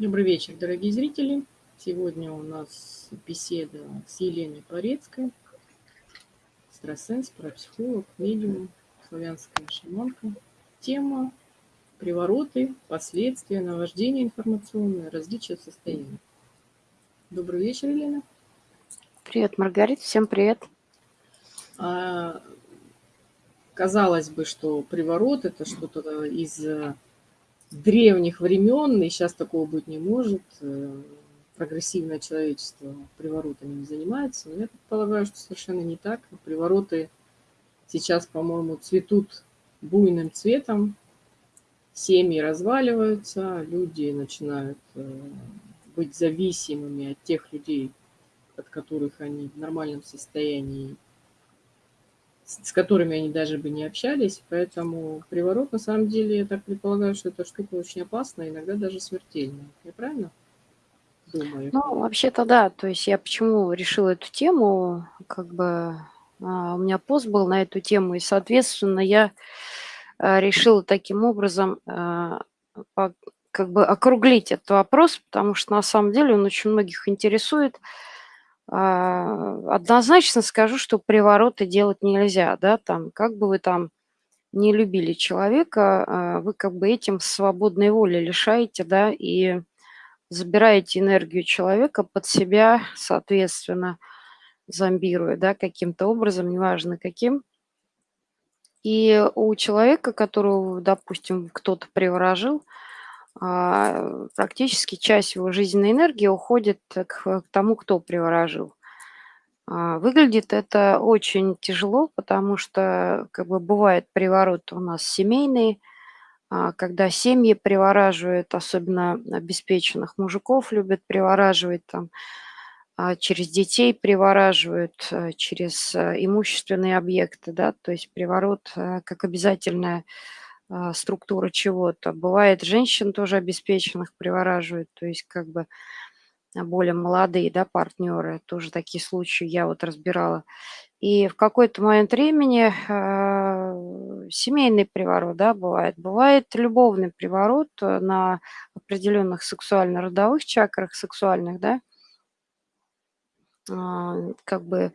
Добрый вечер, дорогие зрители. Сегодня у нас беседа с Еленой Порецкой, экстрасенс, парапсихолог, медиум, славянская шаманка. Тема привороты, последствия, наваждение информационное, различия состояний. Добрый вечер, Елена. Привет, Маргарита, всем привет. А, казалось бы, что приворот – это что-то из древних времен, и сейчас такого быть не может. Э, прогрессивное человечество приворотами не занимается. Но я предполагаю, что совершенно не так. Привороты сейчас, по-моему, цветут буйным цветом, семьи разваливаются, люди начинают э, быть зависимыми от тех людей, от которых они в нормальном состоянии с которыми они даже бы не общались. Поэтому приворот, на самом деле, я так предполагаю, что эта штука очень опасная, иногда даже смертельная. Я правильно думаю? Ну, вообще-то да. То есть я почему решила эту тему, как бы а, у меня пост был на эту тему, и, соответственно, я а, решила таким образом а, как бы округлить этот вопрос, потому что на самом деле он очень многих интересует. А, однозначно скажу, что привороты делать нельзя, да, там, как бы вы там не любили человека, а, вы как бы этим свободной воли лишаете, да, и забираете энергию человека под себя, соответственно, зомбируя, да, каким-то образом, неважно каким. И у человека, которого, допустим, кто-то приворожил, практически часть его жизненной энергии уходит к, тому, кто приворожил. А, выглядит это очень тяжело, потому что как бы бывает приворот у нас семейный, а, когда семьи привораживают, особенно обеспеченных мужиков любят привораживать там, через детей привораживают, через имущественные объекты, да, то есть приворот как обязательная а, структура чего-то. Бывает, женщин тоже обеспеченных привораживают, то есть как бы а, более молодые, да, партнеры, тоже такие случаи я вот разбирала. И в какой-то момент времени э, семейный приворот, да, бывает. Бывает любовный приворот на определенных сексуально-родовых чакрах, сексуальных, да, э, как бы а,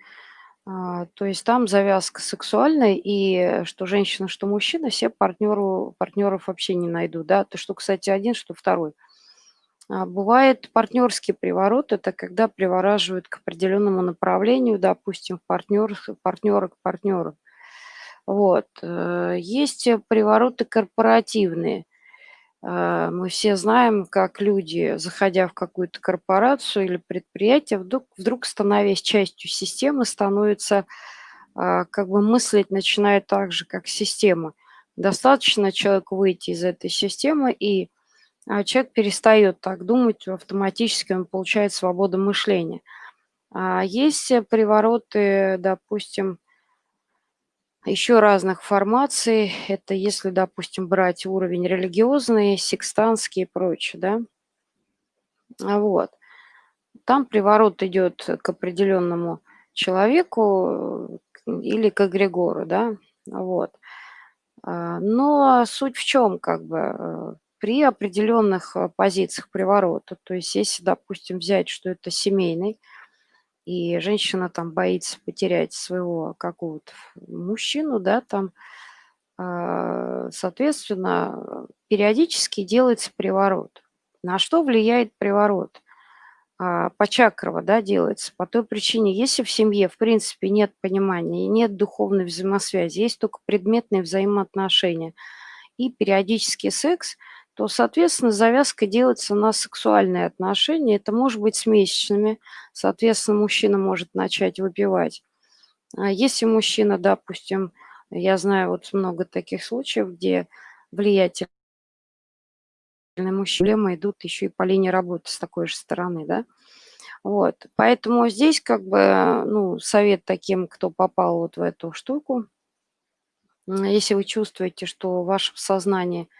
то есть там завязка сексуальная, и что женщина, что мужчина, все партнеру, партнеров вообще не найдут. Да? То, что, кстати, один, что второй. А бывает партнерский приворот, это когда привораживают к определенному направлению, допустим, партнер, партнера к партнеру. Вот. Э, есть привороты корпоративные – а, мы все знаем, как люди, заходя в какую-то корпорацию или предприятие, вдруг, вдруг становясь частью системы, становятся а, как бы мыслить начинает так же, как система. Достаточно человеку выйти из этой системы, и а, человек перестает так думать, автоматически он получает свободу мышления. Есть привороты, допустим, еще разных формаций. Это если, допустим, брать уровень религиозный, секстанский и прочее, да. А вот. Там приворот идет к определенному человеку э, или к эгрегору, да, вот. А, но суть в чем, как бы, э, при определенных э, позициях приворота, то есть если, допустим, взять, что это семейный, и женщина там боится потерять своего какого-то мужчину, да, там, а, соответственно, периодически делается приворот. На что влияет приворот? А, Почакрово, да, делается по той причине, если в семье, в принципе, нет понимания, нет духовной взаимосвязи, есть только предметные взаимоотношения и периодический секс – то, соответственно, завязка делается на сексуальные отношения. Это может быть с месячными. Соответственно, мужчина может начать выпивать. А если мужчина, допустим, я знаю вот много таких случаев, где влиятельные мужчины идут еще и по линии работы с такой же стороны, да. Вот, поэтому здесь как бы, ну, совет таким, кто попал вот в эту штуку, если вы чувствуете, что в вашем сознании –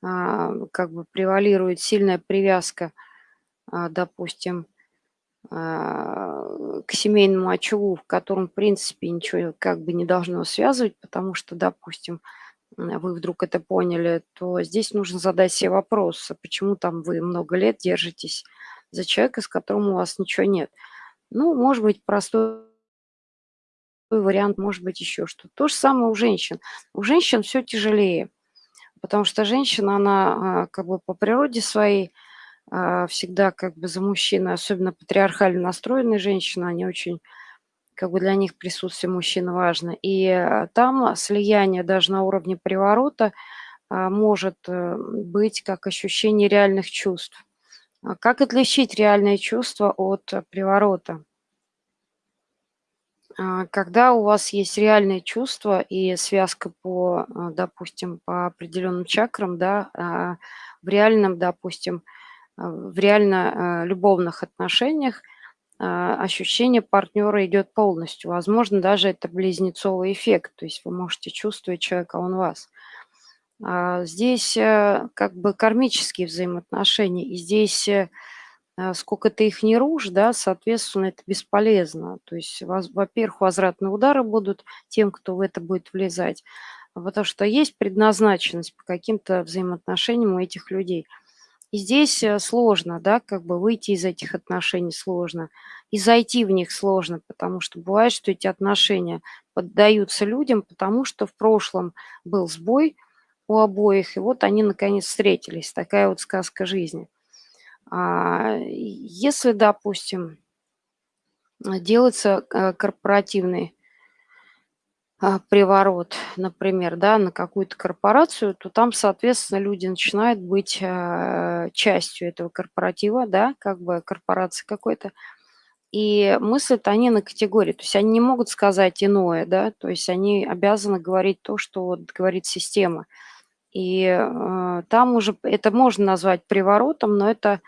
как бы превалирует сильная привязка, а, допустим, а, к семейному очагу, в котором, в принципе, ничего как бы не должно связывать, потому что, допустим, вы вдруг это поняли, то здесь нужно задать себе вопрос, а почему там вы много лет держитесь за человека, с которым у вас ничего нет. Ну, может быть, простой вариант, может быть, еще что-то. То же самое у женщин. У женщин все тяжелее, потому что женщина, она а, как бы по природе своей а, всегда как бы за мужчину, особенно патриархально настроенные женщины, они очень как бы для них присутствие мужчины важно. И а, там слияние даже на уровне приворота может э, быть как ощущение реальных чувств. Как отличить реальные чувства от приворота? А, когда у вас есть реальные чувства и связка по, а, допустим, по определенным чакрам, да, а, в реальном, допустим, в реально любовных отношениях ощущение партнера идет полностью. Возможно, даже это близнецовый эффект, то есть вы можете чувствовать человека, он вас. Здесь э, как бы кармические взаимоотношения, и здесь э, сколько ты их не рушь, да, соответственно, это бесполезно. То есть, во-первых, возвратные удары будут тем, кто в это будет влезать, потому что есть предназначенность по каким-то взаимоотношениям у этих людей. И здесь э, сложно, да, как бы выйти из этих отношений сложно, и зайти в них сложно, потому что бывает, что эти отношения поддаются людям, потому что в прошлом был сбой у обоих, и вот они наконец встретились. Такая вот сказка жизни. А, если, допустим, делается э, корпоративный а, приворот, например, да, на какую-то корпорацию, то там, соответственно, люди начинают быть э, частью этого корпоратива, да, как бы корпорации какой-то, и мыслят они на категории, то есть они не могут сказать иное, да, то есть они обязаны говорить то, что вот говорит система. И э, там уже это можно назвать приворотом, но это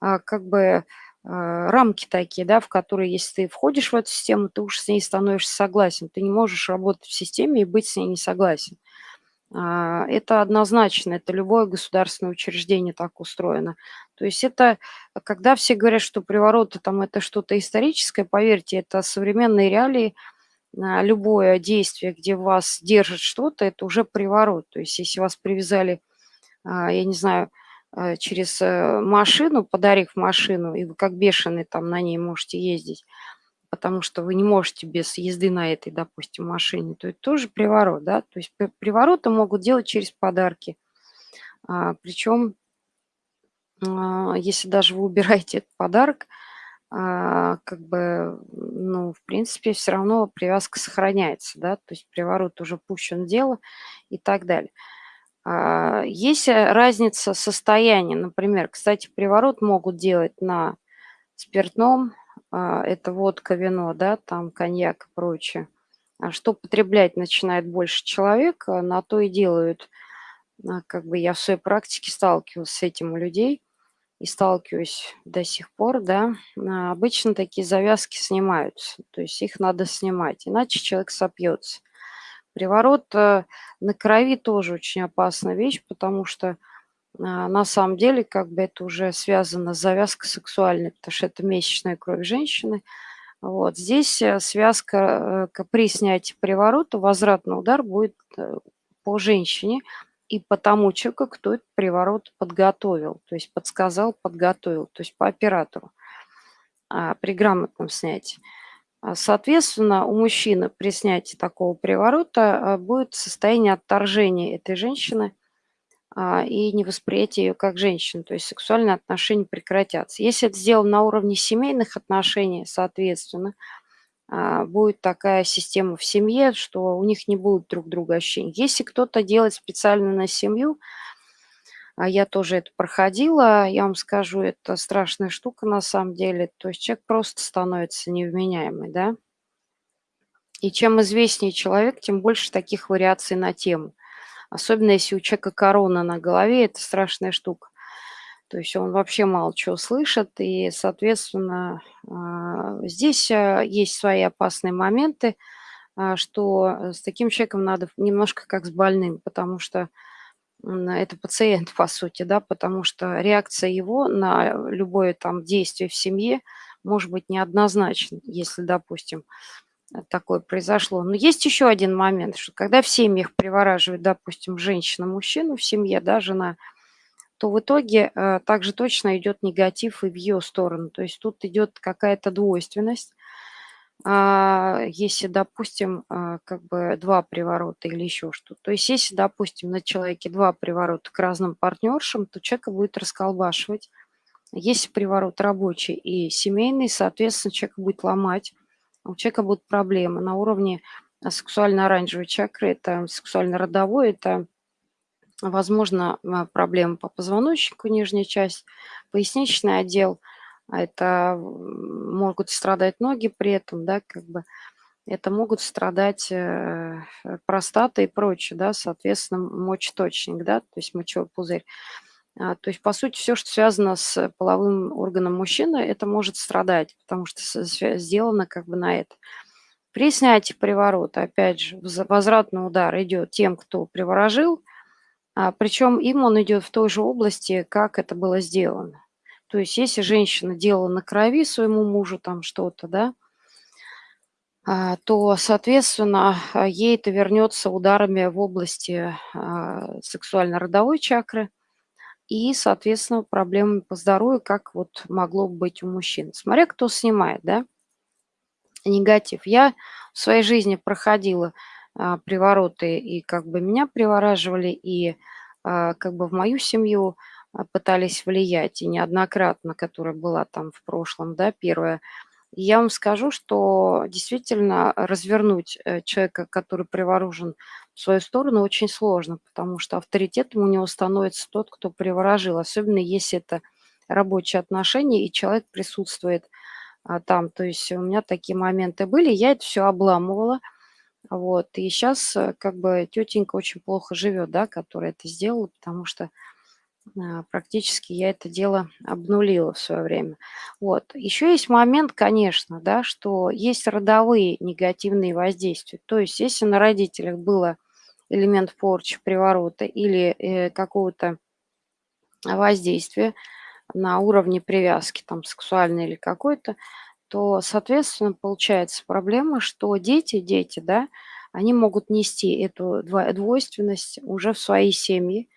э, как бы э, рамки такие, да, в которые, если ты входишь в эту систему, ты уж с ней становишься согласен. Ты не можешь работать в системе и быть с ней не согласен. Э, это однозначно, это любое государственное учреждение так устроено. То есть это, когда все говорят, что привороты там это что-то историческое, поверьте, это современные реалии – любое действие, где вас держит что-то, это уже приворот. То есть если вас привязали, а, я не знаю, а, через э, машину, подарив машину, и вы как бешеный там на ней можете ездить, потому что вы не можете без езды на этой, допустим, машине, то это тоже приворот, да, то есть привороты могут делать через подарки. А, Причем, если даже вы убираете этот подарок, а, как бы, ну, в принципе, все равно привязка сохраняется, да, то есть приворот уже пущен дело и так далее. А, есть э, разница состояния, например, кстати, приворот могут делать на спиртном, а, это водка, вино, да, там коньяк и прочее. А что потреблять начинает больше человек, на то и делают. Как бы я в своей практике сталкивалась с этим у людей – и сталкиваюсь до сих пор, да, а, обычно такие завязки снимаются, то есть их надо снимать, иначе человек сопьется. Приворот э, на крови тоже очень опасная вещь, потому что а, на самом деле как бы это уже связано с завязкой сексуальной, потому что это месячная кровь женщины. Вот здесь э, связка э, при снятии приворота, возвратный удар будет по женщине, и по тому человеку, кто этот приворот подготовил, то есть подсказал, подготовил, то есть по оператору а, при грамотном снятии. А, соответственно, у мужчины при снятии такого приворота а, будет состояние отторжения этой женщины и невосприятие ее как женщины, то есть сексуальные отношения прекратятся. Если это сделано на уровне семейных отношений, соответственно, а, будет такая система в семье, что у них не будет друг друга ощущений. Если кто-то делает специально на семью, а я тоже это проходила, я вам скажу, это страшная штука на самом деле, то есть человек просто становится невменяемый, да. И чем известнее человек, тем больше таких вариаций на тему. Особенно если у человека корона на голове, это страшная штука. То есть он вообще мало чего слышит, и, соответственно, а, здесь а, есть свои опасные моменты, а, что с таким человеком надо немножко как с больным, потому что это пациент, по сути, да, потому что реакция его на любое там действие в семье может быть неоднозначной. Если, допустим, такое произошло. Но есть еще один момент, что когда в семьях привораживает, допустим, женщина мужчину в семье, да, жена, то в итоге э, также точно идет негатив и в ее сторону. То есть тут идет какая-то двойственность. А, если, допустим, а, как бы два приворота или еще что-то. То есть если, допустим, на человеке два приворота к разным партнершам, то человека будет расколбашивать. Если приворот рабочий и семейный, соответственно, человек будет ломать, у человека будут проблемы на уровне сексуально-оранжевой чакры, это сексуально-родовой, это, возможно, а, проблемы по позвоночнику, нижняя часть, поясничный отдел – а это могут страдать ноги при этом, да, как бы это могут страдать э, простата и прочее, да, соответственно, мочеточник, да, то есть мочевой пузырь. А, то есть, по сути, все, что связано с половым органом мужчины, это может страдать, потому что сделано как бы на это. При снятии приворота, опять же, возвратный удар идет тем, кто приворожил, причем им он идет в той же области, как это было сделано. То есть если женщина делала на крови своему мужу там что-то, да, а, то, соответственно, а, ей это вернется ударами в области а, сексуально-родовой чакры и, соответственно, проблемами по здоровью, как вот могло быть у мужчин. Смотря кто снимает, да, негатив. Я в своей жизни проходила привороты, и как бы меня привораживали, и как бы в мою семью – а, пытались влиять, и неоднократно, которая была там в прошлом, да, первая. Я вам скажу, что действительно развернуть э, человека, который приворожен в свою сторону, очень сложно, потому что авторитетом у него становится тот, кто приворожил, особенно если это рабочие отношения, и человек присутствует а, там. То есть у меня такие моменты были, я это все обламывала, вот, и сейчас э, как бы тетенька очень плохо живет, да, которая это сделала, потому что а, практически я это дело обнулила в свое время. Вот. Еще есть момент, конечно, да, что есть родовые негативные воздействия. То есть если на родителях было элемент порчи, приворота или э, какого-то воздействия на уровне привязки, там, сексуальной или какой-то, то, соответственно, получается проблема, что дети, дети, да, они могут нести эту двойственность уже в свои семьи,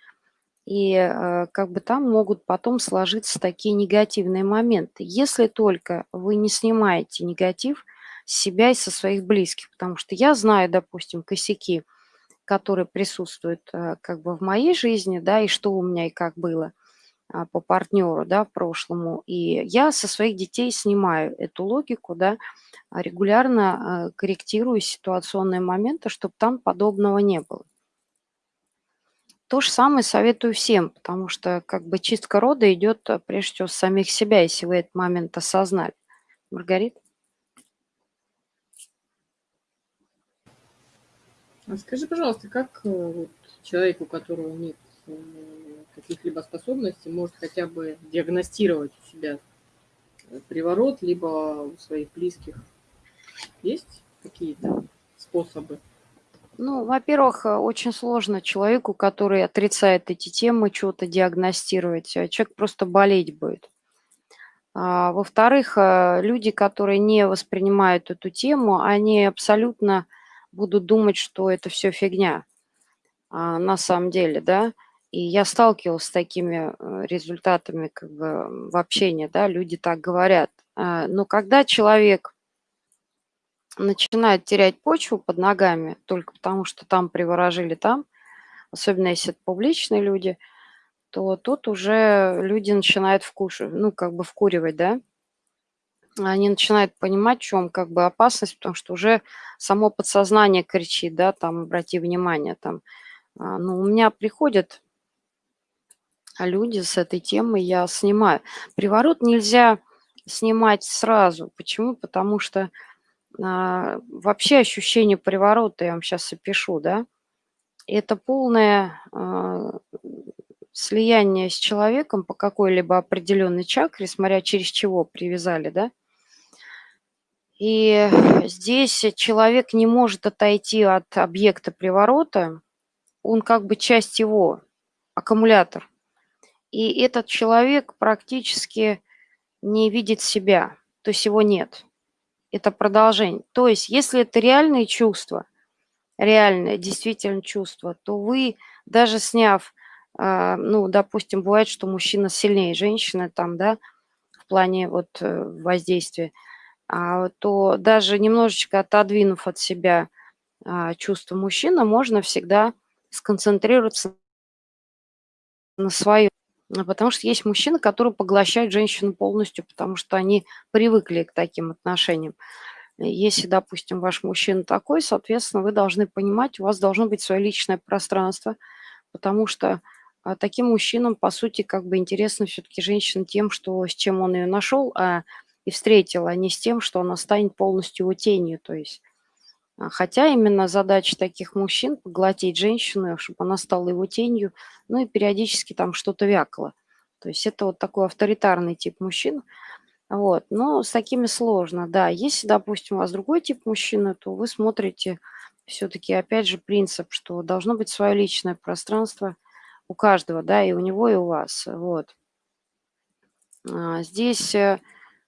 и э, как бы там могут потом сложиться такие негативные моменты. Если только вы не снимаете негатив с себя и со своих близких. Потому что я знаю, допустим, косяки, которые присутствуют э, как бы в моей жизни, да, и что у меня и как было по партнеру, да, прошлому. И я со своих детей снимаю эту логику, да, регулярно э, корректирую ситуационные моменты, чтобы там подобного не было. То же самое советую всем, потому что как бы чистка рода идет прежде всего с самих себя, если вы этот момент осознали. Маргарита? А скажи, пожалуйста, как э, вот, человек, у которого нет э, каких-либо способностей, может хотя бы диагностировать у себя приворот, либо у своих близких? Есть какие-то способы? Ну, во-первых, э, очень сложно человеку, который отрицает эти темы, что-то диагностировать. А человек просто болеть будет. А, во-вторых, э, люди, которые не воспринимают эту тему, они абсолютно будут думать, что это все фигня а, на самом деле, да. И я сталкивалась с такими э, результатами как бы в общении, да, люди так говорят. Но когда человек начинает терять почву под ногами только потому, что там приворожили там, особенно если это публичные люди, то тут уже люди начинают вкушать, ну, как бы вкуривать, да. Они начинают понимать, в чем как бы опасность, потому что уже само подсознание кричит, да, там, обрати внимание, там. А, ну, у меня приходят люди с этой темой, я снимаю. Приворот нельзя снимать сразу. Почему? Потому что а, вообще ощущение приворота, я вам сейчас опишу, да, это полное а, слияние с человеком по какой-либо определенной чакре, смотря через чего привязали, да. И здесь человек не может отойти от объекта приворота, он как бы часть его, аккумулятор. И этот человек практически не видит себя, то есть его нет – это продолжение. То есть, если это реальные чувства, реальное, действительно чувство, то вы, даже сняв, а, ну, допустим, бывает, что мужчина сильнее женщины там, да, в плане вот э, воздействия, а, то даже немножечко отодвинув от себя а, чувство мужчины, можно всегда сконцентрироваться на своем. Потому что есть мужчины, которые поглощают женщину полностью, потому что они привыкли к таким отношениям. Если, допустим, ваш мужчина такой, соответственно, вы должны понимать, у вас должно быть свое личное пространство, потому что а, таким мужчинам, по сути, как бы интересно все-таки женщина тем, что с чем он ее нашел а, и встретил, а не с тем, что она станет полностью его тенью. То есть, хотя именно задача таких мужчин – поглотить женщину, чтобы она стала его тенью, ну и периодически там что-то вякало. То есть это вот такой авторитарный тип мужчин – вот, но с такими сложно, да. Если, допустим, у вас другой тип мужчины, то вы смотрите все-таки, опять же, принцип, что должно быть свое личное пространство у каждого, да, и у него, и у вас, вот. А, здесь, э,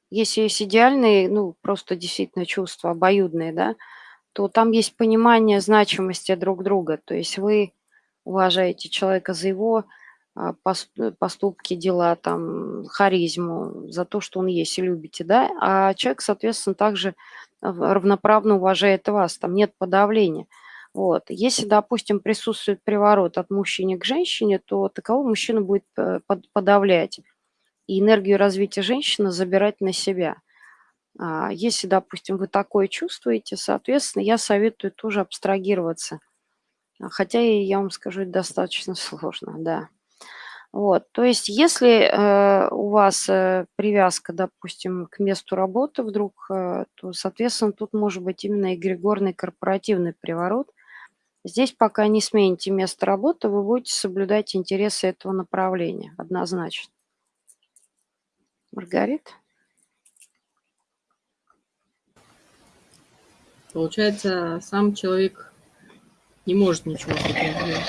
если есть идеальные, ну, просто действительно чувства обоюдные, да, то там есть понимание значимости друг друга, то есть вы уважаете человека за его а, поступки, дела, там, харизму, за то, что он есть и любите, да, а человек, соответственно, также равноправно уважает вас, там нет подавления. Вот. Если, допустим, присутствует приворот от мужчины к женщине, то такового мужчина будет э, подавлять и энергию развития женщины забирать на себя. А если, допустим, вы такое чувствуете, соответственно, я советую тоже абстрагироваться. Хотя, я вам скажу, это достаточно сложно, да. Вот, то есть если э, у вас э, привязка, допустим, к месту работы вдруг, э, то, соответственно, тут может быть именно эгрегорный корпоративный приворот. Здесь пока не смените место работы, вы будете соблюдать интересы этого направления, однозначно. Маргарита? Получается, сам человек не может ничего сделать.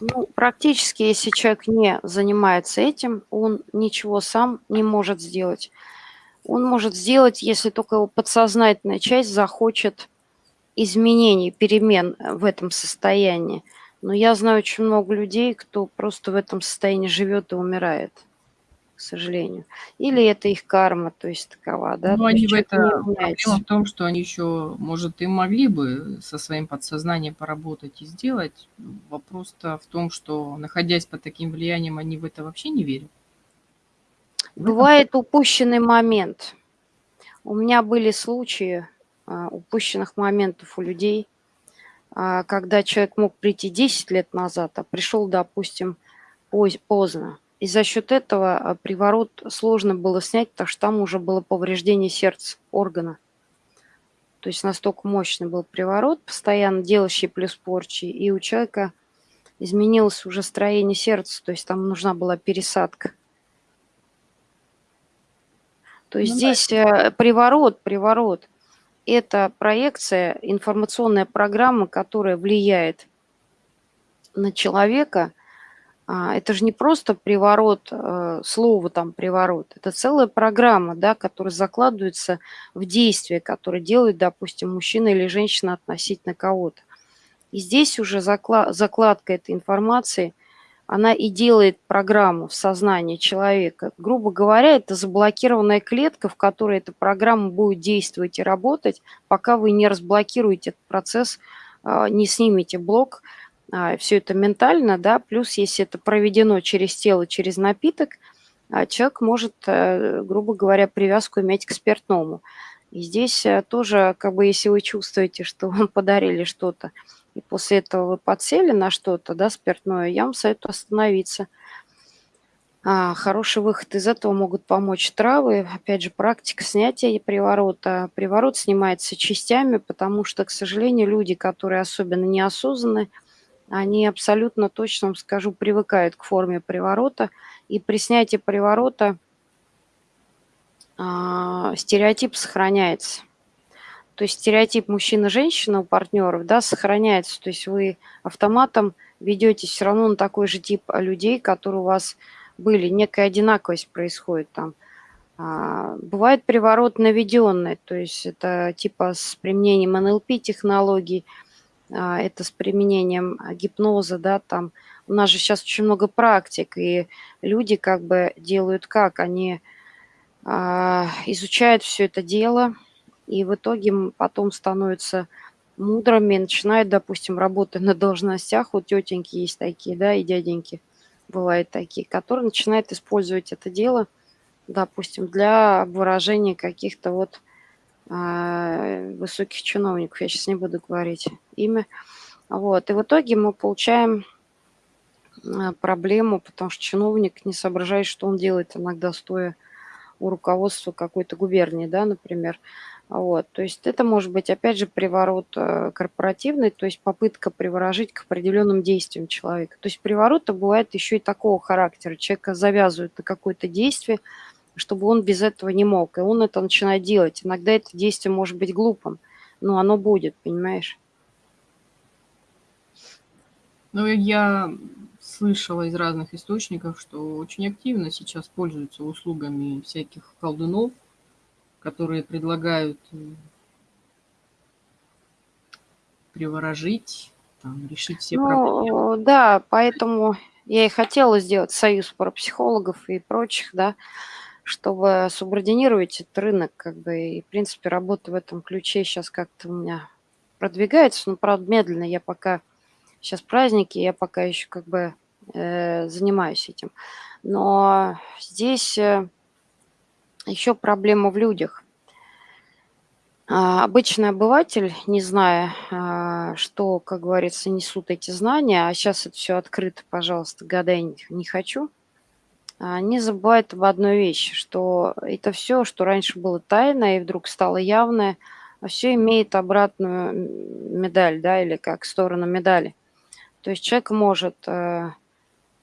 Ну, практически, если человек не занимается этим, он ничего сам не может сделать. Он может сделать, если только его подсознательная часть захочет изменений, перемен в этом состоянии. Но я знаю очень много людей, кто просто в этом состоянии живет и умирает к сожалению. Или это их карма, то есть такова, да? Ну, они в это... Проблема в том, что они еще, может, и могли бы со своим подсознанием поработать и сделать. Вопрос-то в том, что, находясь под таким влиянием, они в это вообще не верят. Бывает упущенный момент. У меня были случаи а, упущенных моментов у людей, а, когда человек мог прийти 10 лет назад, а пришел, допустим, поздно. И за счет этого а, приворот сложно было снять, потому что там уже было повреждение сердца, органа. То есть настолько мощный был приворот, постоянно делающий плюс порчи, и у человека изменилось уже строение сердца, то есть там нужна была пересадка. То есть ну, здесь да. приворот, приворот – это проекция, информационная программа, которая влияет на человека – это же не просто приворот, э, слово там приворот, это целая программа, да, которая закладывается в действие, которое делает, допустим, мужчина или женщина относительно кого-то. И здесь уже закладка этой информации, она и делает программу в сознании человека. Грубо говоря, это заблокированная клетка, в которой эта программа будет действовать и работать, пока вы не разблокируете этот процесс, а, не снимете блок, а, все это ментально, да, плюс если это проведено через тело, через напиток, а, человек может, э, грубо говоря, привязку иметь к спиртному. И здесь э, тоже, как бы, если вы чувствуете, что вам подарили что-то, и после этого вы подсели на что-то, да, спиртное, я вам советую остановиться. А, хороший выход из этого могут помочь травы. Опять же, практика снятия приворота. Приворот снимается частями, потому что, к сожалению, люди, которые особенно неосознанные они абсолютно точно, скажу, привыкают к форме приворота. И при снятии приворота э, стереотип сохраняется. То есть стереотип мужчина-женщина у партнеров да, сохраняется. То есть вы автоматом ведете все равно на такой же тип людей, которые у вас были. Некая одинаковость происходит там. А, бывает приворот наведенный, то есть это типа с применением НЛП-технологий, это с применением гипноза, да, там. У нас же сейчас очень много практик, и люди как бы делают как? Они а, изучают все это дело, и в итоге потом становятся мудрыми, начинают, допустим, работать на должностях. Вот тетеньки есть такие, да, и дяденьки бывают такие, которые начинают использовать это дело – допустим, для выражения каких-то вот высоких чиновников, я сейчас не буду говорить имя. Вот. И в итоге мы получаем э, проблему, потому что чиновник не соображает, что он делает иногда стоя у руководства какой-то губернии, да, например. Вот, то есть это может быть, опять же, приворот э, корпоративный, то есть попытка приворожить к определенным действиям человека. То есть привороты бывает еще и такого характера. Человека завязывают на какое-то действие, чтобы он без этого не мог. И он это начинает делать. Иногда это действие может быть глупым, но оно будет, понимаешь? Ну, я слышала из разных источников, что очень активно сейчас пользуются услугами всяких колдунов, которые предлагают э, приворожить, там, решить все ну, проблемы. Да, поэтому я и хотела сделать союз парапсихологов и прочих, да, чтобы субординировать этот рынок, как бы, и, в принципе, работа в этом ключе сейчас как-то у меня продвигается, но, правда, медленно. Я пока, сейчас праздники, я пока еще как бы э, занимаюсь этим. Но здесь э, еще проблема в людях. А, обычный обыватель, не зная, а, что, как говорится, несут эти знания, а сейчас это все открыто, пожалуйста, гадай не, хочу – не забывает об одной вещи, что это все, что раньше было тайно и вдруг стало явное, все имеет обратную медаль, да, или как сторону медали. То есть человек может э,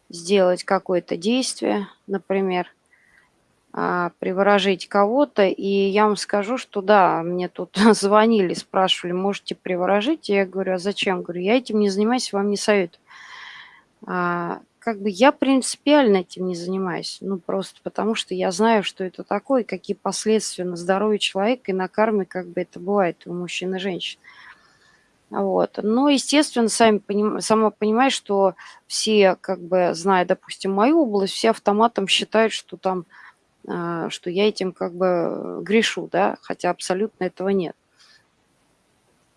сделать какое-то действие, например, э, приворожить кого-то, и я вам скажу, что да, мне тут звонили, спрашивали, можете приворожить? И я говорю, а зачем? Говорю, я этим не занимаюсь, вам не советую. Как бы я принципиально этим не занимаюсь. Ну, просто потому что я знаю, что это такое, какие последствия на здоровье человека и на карме, как бы это бывает у мужчин и женщин. Вот. Но, естественно, сами поним... сама понимаешь, что все, как бы, зная, допустим, мою область, все автоматом считают, что там, а, что я этим как бы грешу, да, хотя абсолютно этого нет.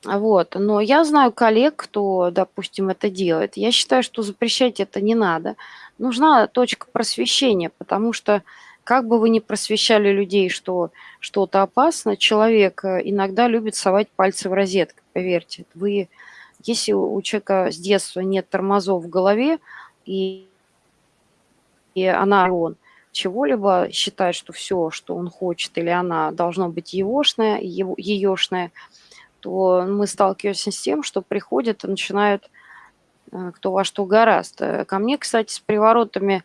Вот. Но я знаю коллег, кто, допустим, это делает. Я считаю, что запрещать это не надо. Нужна точка просвещения, потому что как бы вы ни просвещали людей, что что-то опасно, человек э, иногда любит совать пальцы в розетку, поверьте. Вы, если у человека с детства нет тормозов в голове, и, и она, он чего-либо считает, что все, что он хочет или она, должно быть егошное, его, еешное, то мы сталкиваемся с тем, что приходят и начинают э, кто во что гораст. Ко мне, кстати, с приворотами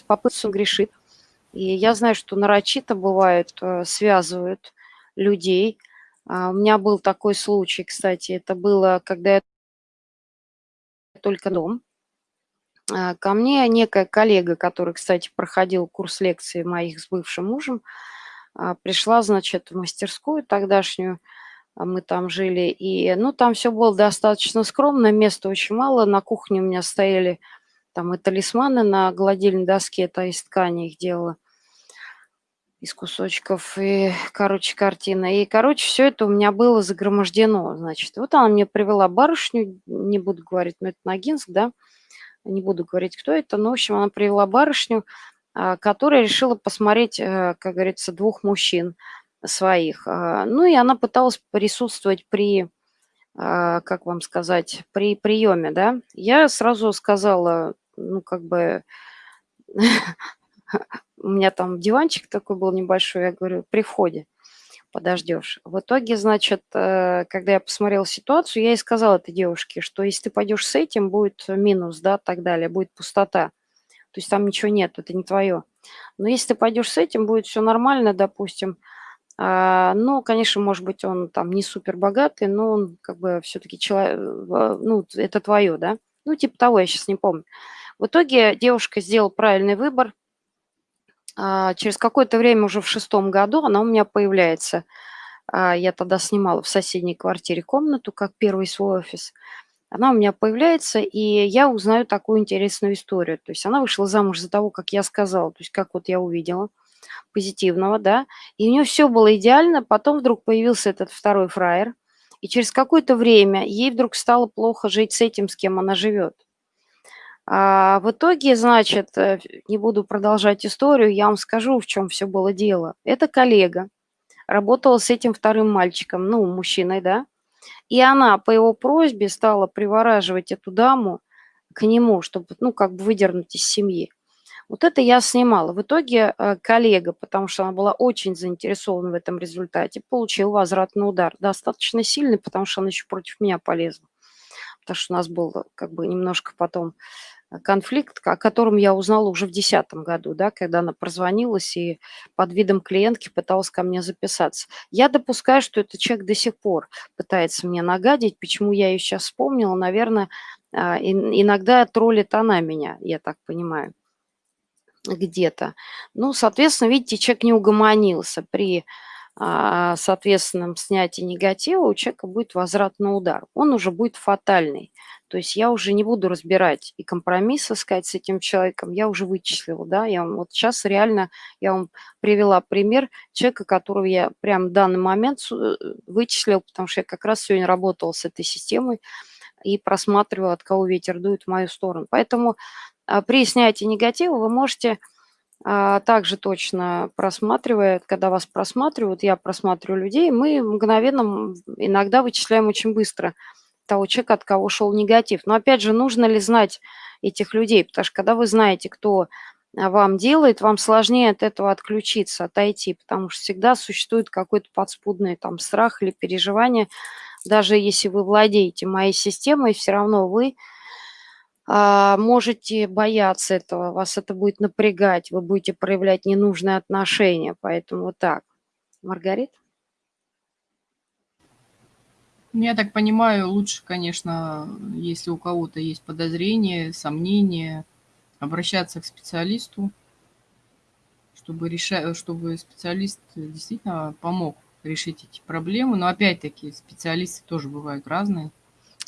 с попыткой грешит. И я знаю, что нарочито бывает, э, связывают людей. А, у меня был такой случай, кстати, это было, когда я только дом. А, ко мне некая коллега, который, кстати, проходил курс лекций моих с бывшим мужем, а, пришла, значит, в мастерскую тогдашнюю, а мы там жили, и, ну, там все было достаточно скромно, места очень мало, на кухне у меня стояли там и талисманы на гладильной доске, это из ткани их делала, из кусочков, и, короче, картина. И, короче, все это у меня было загромождено, значит. Вот она мне привела барышню, не буду говорить, но это Ногинск, да, не буду говорить, кто это, но, в общем, она привела барышню, а, которая решила посмотреть, э, как говорится, двух мужчин своих. А, ну и она пыталась присутствовать при, а, как вам сказать, при приеме, да. Я сразу сказала, ну, как бы, у меня там диванчик такой был небольшой, я говорю, при входе подождешь. В итоге, значит, э, когда я посмотрела ситуацию, я и сказала этой девушке, что если ты пойдешь с этим, будет минус, да, так далее, будет пустота. То есть там ничего нет, это не твое. Но если ты пойдешь с этим, будет все нормально, допустим. А, ну, конечно, может быть, он там не супер богатый, но он как бы все-таки человек, ну, это твое, да. Ну, типа того, я сейчас не помню. В итоге девушка сделала правильный выбор. А, через какое-то время, уже в шестом году, она у меня появляется. А, я тогда снимала в соседней квартире комнату, как первый свой офис. Она у меня появляется, и я узнаю такую интересную историю. То есть она вышла замуж за того, как я сказала, то есть как вот я увидела, позитивного, да, и у нее все было идеально, потом вдруг появился этот второй фраер, и через какое-то время ей вдруг стало плохо жить с этим, с кем она живет. А в итоге, значит, э, не буду продолжать историю, я вам скажу, в чем все было дело. Это коллега работала с этим вторым мальчиком, ну, мужчиной, да, и она по его просьбе стала привораживать эту даму к нему, чтобы, ну, как бы выдернуть из семьи. Вот это я снимала. В итоге э, коллега, потому что она была очень заинтересована в этом результате, получил возвратный удар. Достаточно сильный, потому что она еще против меня полезла. Потому что у нас был как бы немножко потом конфликт, о котором я узнала уже в 2010 году, да, когда она прозвонилась и под видом клиентки пыталась ко мне записаться. Я допускаю, что этот человек до сих пор пытается мне нагадить. Почему я ее сейчас вспомнила? Наверное, а, иногда троллит она меня, я так понимаю, где-то. Ну, соответственно, видите, человек не угомонился при соответственном снятии негатива у человека будет возвратный удар. Он уже будет фатальный. То есть я уже не буду разбирать и компромисс искать с этим человеком. Я уже вычислила, да, я вам, вот сейчас реально, я вам привела пример человека, которого я прямо в данный момент э, вычислил, потому что я как раз сегодня работала с этой системой и просматривала, от кого ветер дует в мою сторону. Поэтому а, при снятии негатива вы можете а, также точно просматривая, когда вас просматривают, я просматриваю людей, мы мгновенно иногда вычисляем очень быстро того человека, от кого шел негатив. Но опять же, нужно ли знать этих людей? Потому что когда вы знаете, кто а, вам делает, вам сложнее от этого отключиться, отойти, потому что всегда существует какой-то подспудный там страх или переживание. Даже если вы владеете моей системой, все равно вы а, можете бояться этого, вас это будет напрягать, вы будете проявлять ненужные отношения, поэтому вот так. Маргарит? Ну, я так понимаю, лучше, конечно, если у кого-то есть подозрения, сомнения, обращаться к специалисту, чтобы, решать, чтобы специалист действительно помог решить эти проблемы. Но опять-таки специалисты тоже бывают разные.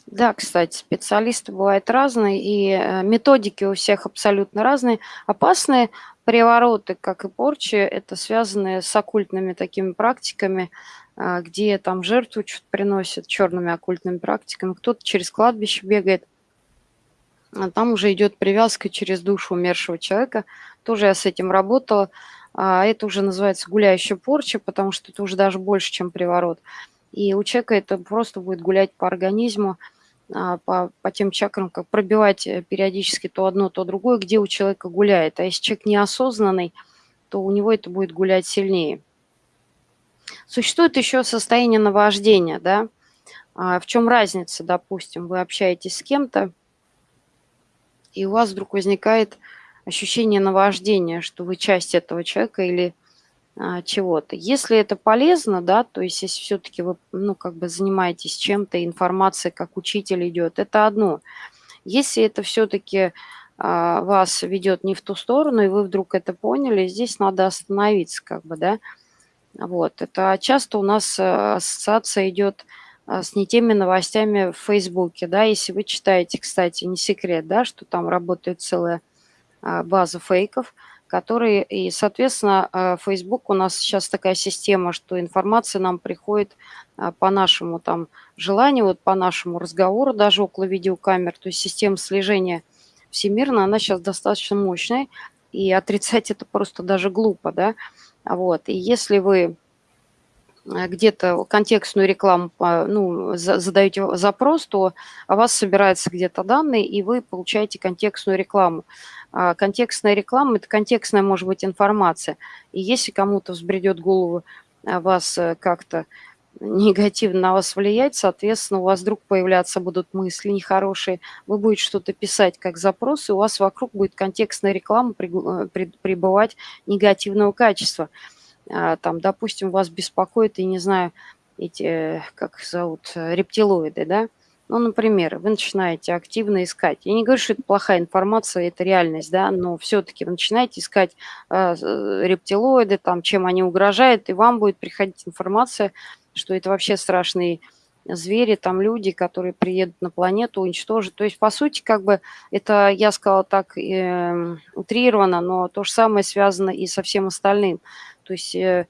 Да, кстати, специалисты бывают разные, и э, методики у всех абсолютно разные. Опасные привороты, как и порчи, это связанные с оккультными такими практиками, а, где там жертву что-то приносят черными оккультными практиками, кто-то через кладбище бегает, а там уже идет привязка через душу умершего человека. Тоже я с этим работала. А это уже называется гуляющая порча, потому что это уже даже больше, чем приворот. И у человека это просто будет гулять по организму, а, по, по тем чакрам, как пробивать э, периодически то одно, то другое, где у человека гуляет. А если человек неосознанный, то у него это будет гулять сильнее. Существует еще состояние наваждения, да. А в чем разница, допустим, вы общаетесь с кем-то, и у вас вдруг возникает ощущение наваждения, что вы часть этого человека или чего-то. Если это полезно, да, то есть если все-таки вы, ну, как бы занимаетесь чем-то, информация как учитель идет, это одно. Если это все-таки а, вас ведет не в ту сторону, и вы вдруг это поняли, здесь надо остановиться, как бы, да. Вот, это часто у нас а, ассоциация идет а, с не теми новостями в Фейсбуке, да, если вы читаете, кстати, не секрет, да, что там работает целая а, база фейков – которые, и, соответственно, э, Facebook у нас сейчас такая система, что информация нам приходит э, по нашему там желанию, вот по нашему разговору, даже около видеокамер, то есть система слежения всемирно, она сейчас достаточно мощная, и отрицать это просто даже глупо, да, вот, и если вы э, где-то контекстную рекламу, ну, задаете запрос, то о вас собираются где-то данные, и вы получаете контекстную рекламу. А, контекстная реклама – это контекстная, может быть, информация. И если кому-то взбредет голову а, вас э, как-то негативно на вас влиять, соответственно, у вас вдруг появляться будут мысли нехорошие, вы будете что-то писать как запрос, и у вас вокруг будет контекстная реклама э, пребывать негативного качества. А, там, допустим, вас беспокоит, и не знаю, эти, как зовут, рептилоиды, да, Ну, например, вы начинаете активно искать. Я не говорю, что это плохая информация, это реальность, да, но все-таки вы начинаете искать э, э, рептилоиды, там, чем они угрожают, и вам будет приходить информация, что это вообще страшные звери, там люди, которые приедут на планету, уничтожат. То есть, по сути, как бы это, я сказала так э, утрированно, но то же самое связано и со всем остальным. То есть... Э,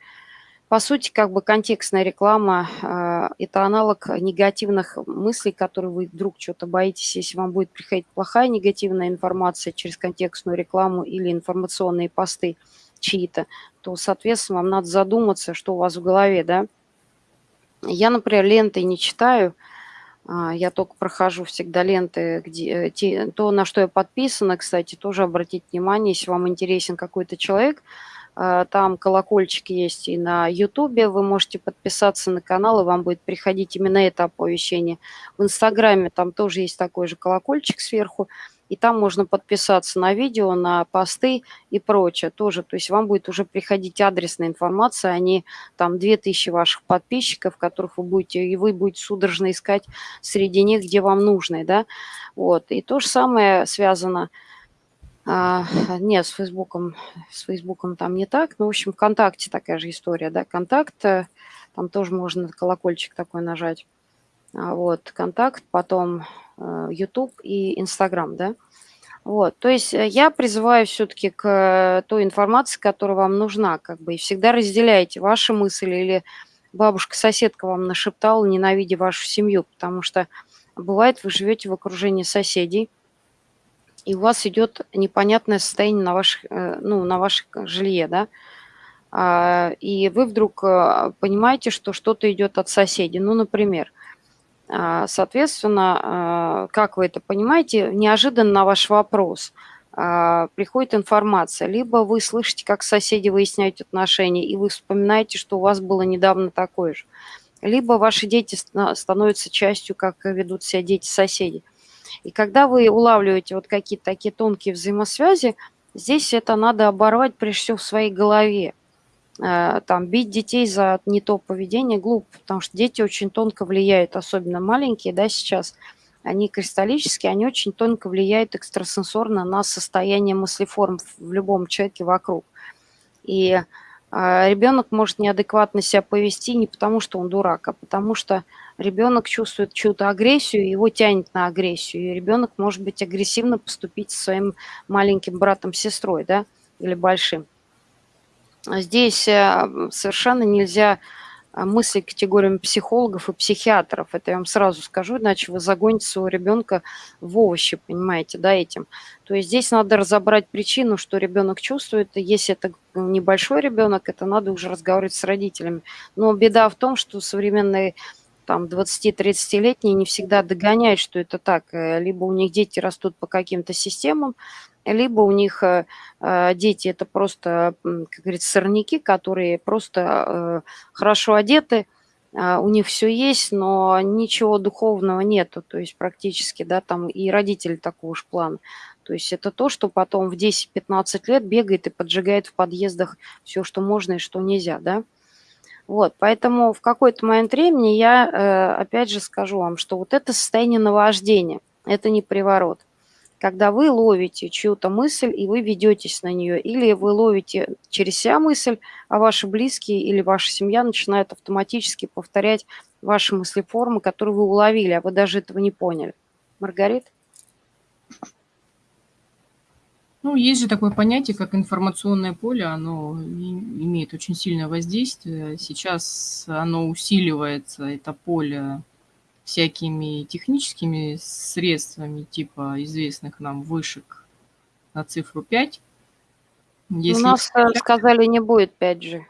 по сути, как бы контекстная реклама э, – это аналог негативных мыслей, которые вы вдруг что-то боитесь, если вам будет приходить плохая негативная информация через контекстную рекламу или информационные посты чьи-то, то, соответственно, вам надо задуматься, что у вас в голове, да. Я, например, ленты не читаю, а, я только прохожу всегда ленты, где, э, те, то, на что я подписана, кстати, тоже обратите внимание, если вам интересен какой-то человек – там колокольчик есть и на Ютубе. Вы можете подписаться на канал, и вам будет приходить именно это оповещение. В Инстаграме там тоже есть такой же колокольчик сверху. И там можно подписаться на видео, на посты и прочее тоже. То есть вам будет уже приходить адресная информация, а не там 2000 ваших подписчиков, которых вы будете, и вы будете судорожно искать среди них, где вам нужны, да. Вот. И то же самое связано с а, нет, с Фейсбуком, с Фейсбуком там не так. Ну, в общем, ВКонтакте такая же история, да, Контакт, э, там тоже можно колокольчик такой нажать. А, вот, Контакт, потом YouTube э, и Инстаграм, да. Вот, то есть э, я призываю все-таки к той информации, которая вам нужна, как бы, и всегда разделяйте ваши мысли или бабушка-соседка вам нашептала, ненавидя вашу семью, потому что бывает, вы живете в окружении соседей, и у вас идет непонятное состояние на, ваших, э, ну, на вашем жилье, да, а, и вы вдруг э, понимаете, что что-то идет от соседей, ну, например, а, соответственно, а, как вы это понимаете, неожиданно на ваш вопрос приходит информация, либо вы слышите, как соседи выясняют отношения, и вы вспоминаете, что у вас было недавно такое же, либо ваши дети становятся частью, как ведут себя дети соседей. И когда вы улавливаете вот какие-то такие тонкие взаимосвязи, здесь это надо оборвать прежде всего в своей голове. Э, там бить детей за не то поведение глупо, потому что дети очень тонко влияют, особенно маленькие, да, сейчас, они кристаллические, они очень тонко влияют экстрасенсорно на состояние мыслеформ в любом человеке вокруг. И а, ребенок может неадекватно себя повести не потому, что он дурак, а потому что ребенок чувствует чью-то агрессию, его тянет на агрессию, и ребенок может быть агрессивно поступить со своим маленьким братом-сестрой, да, или большим. Здесь э, совершенно нельзя а, мысли категориями психологов и психиатров. Это я вам сразу скажу, иначе вы загоните своего ребенка в овощи, понимаете, да, этим. То есть здесь надо разобрать причину, что ребенок чувствует. Если это небольшой ребенок, это надо уже разговаривать с родителями. Но беда в том, что современные там 20-30-летние не всегда догоняют, что это так. Э, либо у них дети растут по каким-то системам, либо у них э, э, дети это просто, как говорится, сорняки, которые просто хорошо одеты, у них все есть, но ничего духовного нету, то есть практически, да, там и родители такого же плана. То есть это то, что потом в 10-15 лет бегает и поджигает в подъездах все, что можно и что нельзя, да. Вот, поэтому в какой-то момент времени я, э, опять же, скажу вам, что вот это состояние наваждения, это не приворот – когда вы ловите чью-то мысль, и вы ведетесь на нее, или вы ловите через себя мысль, а ваши близкие или ваша семья начинают автоматически повторять ваши мыслеформы, которые вы уловили, а вы даже этого не поняли. Маргарит? Ну, есть же такое понятие, как информационное поле, оно имеет очень сильное воздействие. Сейчас оно усиливается, это поле, всякими техническими средствами, типа известных нам вышек на цифру 5. Если У нас 5, э, сказали, не будет 5G.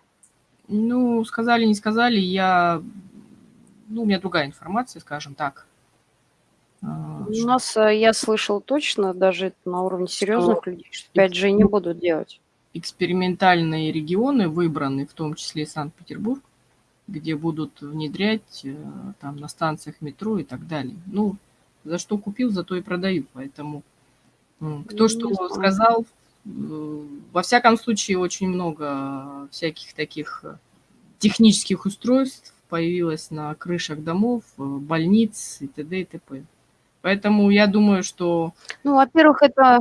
Ну, сказали, не сказали, я... Ну, у меня другая информация, скажем так. А, У нас, э, я слышал точно, даже на уровне серьезных что людей, что 5G не будут делать. Экспериментальные регионы выбраны, в том числе Санкт-Петербург, где будут внедрять э, там на станциях метро и так далее. Ну, за что купил, за то и продаю. Поэтому кто что сказал, э, во всяком случае, очень много всяких таких технических устройств, появилась на крышах домов, больниц и т.д. и т.п. Поэтому я думаю, что Ну, во-первых, это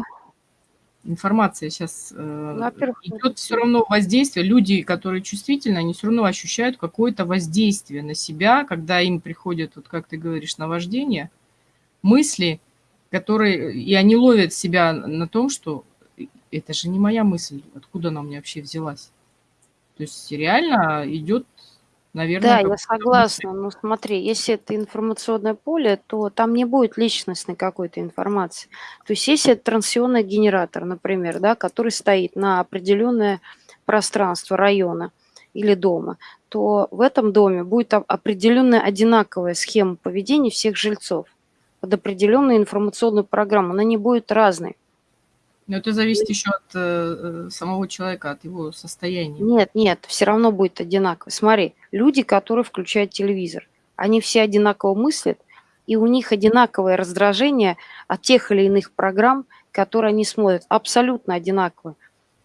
информация сейчас во-первых, идет все равно воздействие. Люди, которые чувствительны, они все равно ощущают какое-то воздействие на себя, когда им приходят, вот как ты говоришь, наваждение, мысли, которые, и они ловят себя на том, что это же не моя мысль, откуда она у меня вообще взялась. То есть реально идет, наверное, Да, я согласна. Но смотри, если это информационное поле, то там не будет личностной какой-то информации. То есть если это транзиционный генератор, например, да, который стоит на определенное пространство района или дома, то в этом доме будет определенная одинаковая схема поведения всех жильцов под определенную информационную программу. Она не будет разной. Но это зависит еще от э, самого человека, от его состояния. Нет, нет, все равно будет одинаково. Смотри, люди, которые включают телевизор, они все одинаково мыслят, и у них одинаковое раздражение от тех или иных программ, которые они смотрят, абсолютно одинаковое.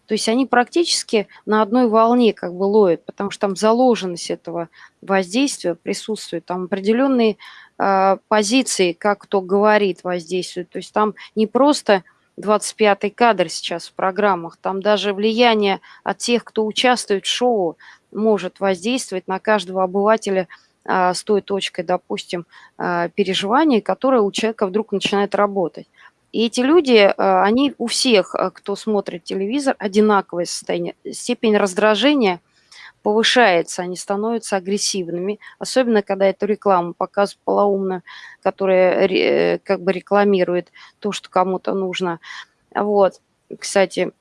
То есть они практически на одной волне как бы ловят, потому что там заложенность этого воздействия присутствует, там определенные э, позиции, как кто говорит, воздействуют. То есть там не просто 25-й кадр сейчас в программах. Там даже влияние от тех, кто участвует в шоу, может воздействовать на каждого обывателя а, с той точкой, допустим, а, переживания, которая у человека вдруг начинает работать. И эти люди, а, они у всех, кто смотрит телевизор, одинаковое состояние. Степень раздражения повышается, они становятся агрессивными, особенно когда эту рекламу показывают полоумно, которая ре- как бы рекламирует то, что кому-то нужно. Вот. Кстати,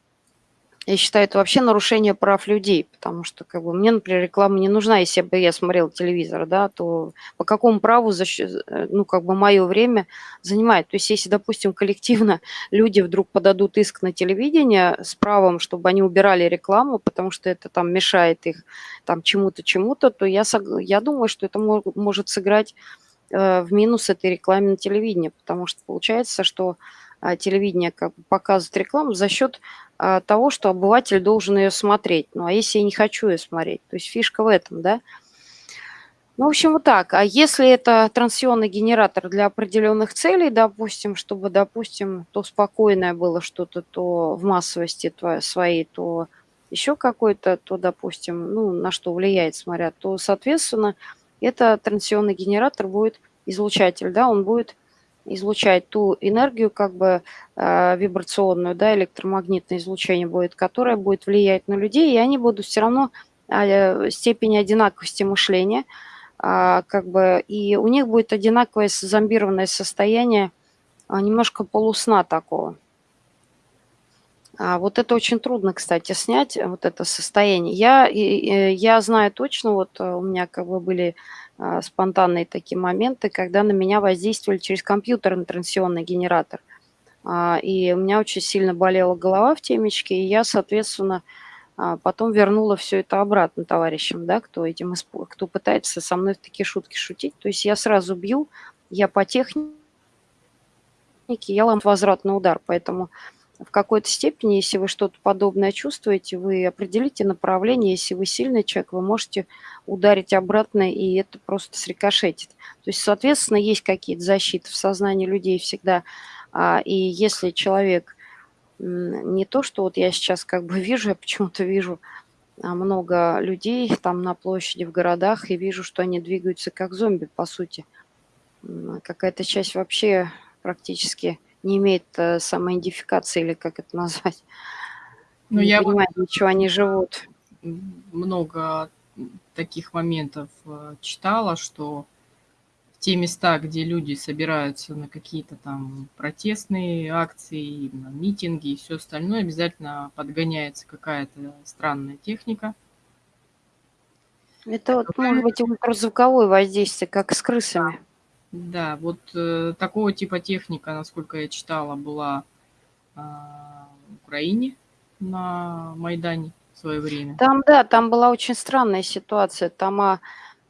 я считаю, это вообще нарушение прав людей, потому что как бы, мне, например, реклама не нужна, если бы я смотрел телевизор, да, то по какому праву, защ- э, ну, как бы мое время занимает. То есть если, допустим, коллективно люди вдруг подадут иск на телевидение с правом, чтобы они убирали рекламу, потому что это там мешает их там чему-то, чему-то, то я, я думаю, что это мо- может сыграть э, в минус этой рекламе на телевидении, потому что получается, что телевидение как бы показывает рекламу за счет а, того, что обыватель должен ее смотреть. Ну, а если я не хочу ее смотреть? То есть фишка в этом, да? Ну, в общем, вот так. А если это трансионный генератор для определенных целей, допустим, чтобы, допустим, то спокойное было что-то, то в массовости своей, то еще какой-то, то, допустим, ну, на что влияет, смотря, то, соответственно, это трансионный генератор будет излучатель, да, он будет излучать ту энергию, как бы э, вибрационную, да, электромагнитное излучение будет, которое будет влиять на людей, и они будут все равно э, степени одинаковости мышления, а, как бы, и у них будет одинаковое зомбированное состояние, а, немножко полусна такого. А, вот это очень трудно, кстати, снять, вот это состояние. Я, и, я знаю точно, вот э, у меня как бы были а, спонтанные такие моменты, когда на меня воздействовали через компьютерный трансионный генератор. А, и у меня очень сильно болела голова в темечке, и я, соответственно, а, потом вернула все это обратно товарищам, да, кто этим кто пытается со мной в такие шутки шутить. То есть я сразу бью, я по технике, я лам возвратный удар, поэтому в какой-то степени, если вы что-то подобное чувствуете, вы определите направление. Если вы сильный человек, вы можете ударить обратно, и это просто срикошетит. То есть, соответственно, есть какие-то защиты в сознании людей всегда. А, И если человек не то, что вот я сейчас как бы вижу, я почему-то вижу а, много людей там на площади, в городах, и вижу, что они двигаются как зомби, по сути. Какая-то часть вообще практически не имеет э, самоидентификации, или как это назвать. Ну, Не я вот понимает ничего, они живут. много таких моментов э, читала, что в те места, где люди собираются на какие-то там протестные акции, на митинги и все остальное, обязательно подгоняется какая-то странная техника. Это вот может быть ультразвуковое воздействие, как с крысами. Да, вот э, такого типа техника, насколько я читала, была а, в Украине на Майдане в свое время. Там, да, там была очень странная ситуация. Там, а,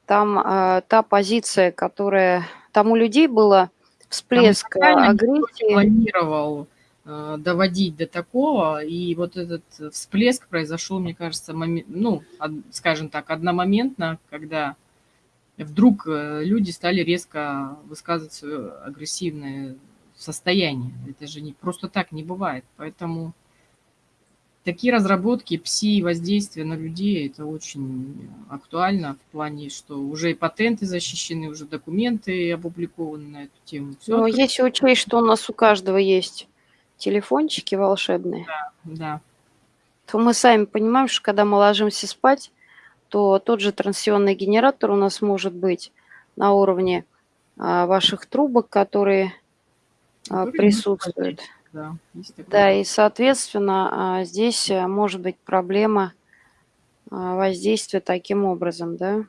там а, та позиция, которая... Там у людей было всплеск никто не агрессии. планировал э, доводить до такого, и вот этот всплеск произошел, мне кажется, моме- ну, од- скажем так, одномоментно, когда вдруг э, люди стали резко высказывать свое агрессивное состояние. Это же не просто так не бывает. Поэтому такие разработки пси-воздействия на людей, это очень актуально в плане, что уже и патенты защищены, уже документы опубликованы на эту тему. Всё Но это- если учесть, что у нас у каждого есть телефончики волшебные, Да, то мы сами понимаем, что когда мы ложимся спать, то тот же трансионный генератор у нас может быть на уровне а, ваших трубок, которые а, Которые присутствуют. да. Да, и, соответственно, а, здесь а, может быть проблема воздействия таким образом, да.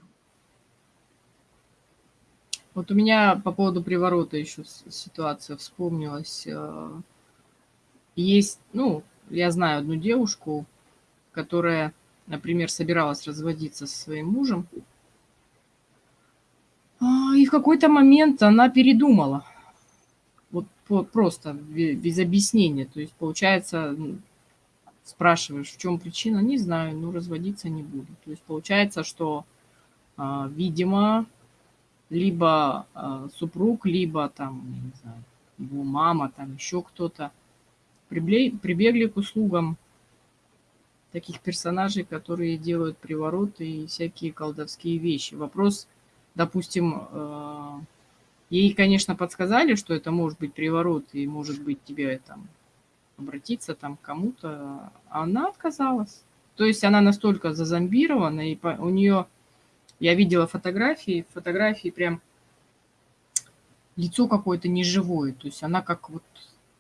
Вот у меня по поводу приворота еще ситуация вспомнилась. Э, Есть, ну, я знаю одну девушку, которая, например, собиралась разводиться со своим мужем, а, и в какой-то момент она передумала. Вот просто бе- без объяснения. То есть, получается, м, спрашиваешь, в чем причина, не знаю, ну, разводиться не буду. То есть, получается, что, а, видимо, либо а, супруг, либо там, не знаю, его мама, там еще кто-то прибегли к услугам таких персонажей, которые делают привороты и всякие колдовские вещи. Вопрос, допустим, э, ей, конечно, подсказали, что это может быть приворот и может быть тебе там обратиться там к кому-то, а она отказалась. То есть она настолько зазомбирована, и у нее, я видела фотографии, фотографии прям лицо какое-то неживое, то есть она как вот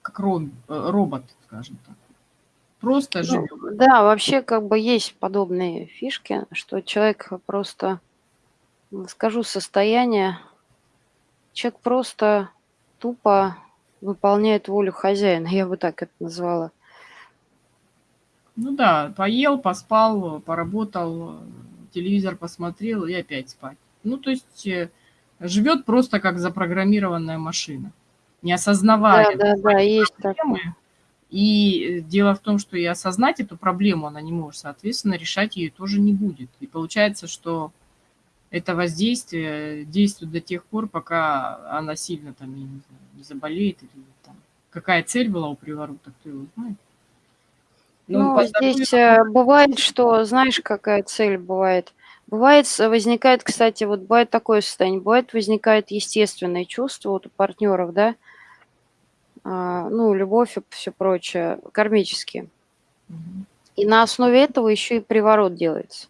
как ром- э, робот, скажем так. Просто Ну, живет. да, вообще как бы есть подобные фишки, что человек просто, скажу состояние, человек просто тупо выполняет волю хозяина, я бы так это назвала. Ну да, поел, поспал, поработал, телевизор посмотрел и опять спать. Ну, то есть э, живет просто как запрограммированная машина, не Да, осознавая да, да, есть такое. проблемы. И дело в том, что и осознать эту проблему она не может, соответственно, решать ее тоже не будет. И получается, что это воздействие действует до тех пор, пока она сильно там, я не знаю, не заболеет или там. Какая цель была у приворота, кто его знает. Ну, здоровью здесь э, бывает, что, знаешь, какая цель бывает. Бывает, возникает, кстати, вот бывает такое состояние, бывает возникает естественное чувство вот у партнеров, да, ну, любовь и все прочее, кармические. И на основе этого еще и приворот делается.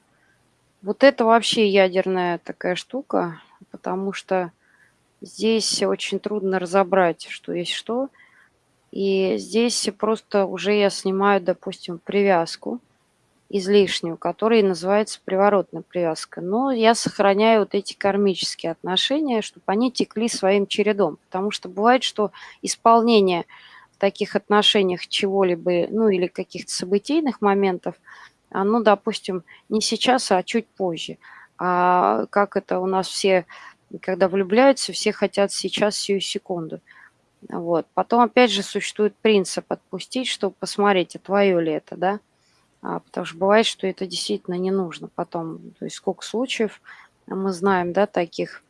Вот это вообще ядерная такая штука, потому что здесь очень трудно разобрать, что есть что. И здесь просто уже я снимаю, допустим, привязку излишнюю, которая называется приворотная привязка. Но я сохраняю вот эти кармические отношения, чтобы они текли своим чередом. Потому что бывает, что исполнение в таких отношениях чего-либо, ну или каких-то событийных моментов, оно, допустим, не сейчас, а чуть позже. А как это у нас все, когда влюбляются, все хотят сейчас, сию секунду. Вот. Потом, опять же, существует принцип отпустить, чтобы посмотреть, а твое ли это, да? А, потому что бывает, что это действительно не нужно потом. То есть сколько случаев мы знаем, да, таких,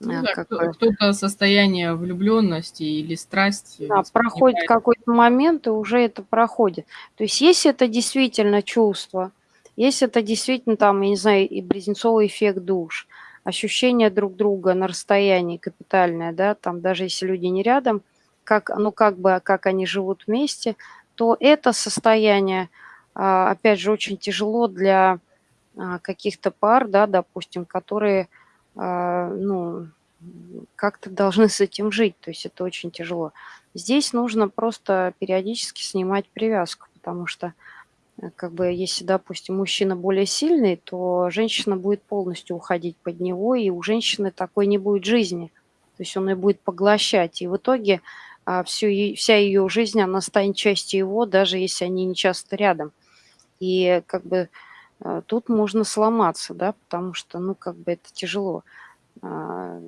Ну а, да, как кто-то состояние влюбленности или страсти да, проходит какой-то момент, и уже это проходит. То есть если это действительно чувство, если это действительно там, я не знаю, и близнецовый эффект душ, ощущение друг друга на расстоянии капитальное, да, там даже если люди не рядом, как, ну как бы, как они живут вместе, то это состояние, а, опять же, очень тяжело для а, каких-то пар, да, допустим, которые, а, ну, как-то должны с этим жить, то есть это очень тяжело. Здесь нужно просто периодически снимать привязку, потому что, э, как бы, если, допустим, мужчина более сильный, то женщина будет полностью уходить под него, и у женщины такой не будет жизни. То есть он ее будет поглощать, и в итоге а, всю, вся ее жизнь, она станет частью его, даже если они не часто рядом. И как бы э, тут можно сломаться, да, потому что, ну, как бы это тяжело. А,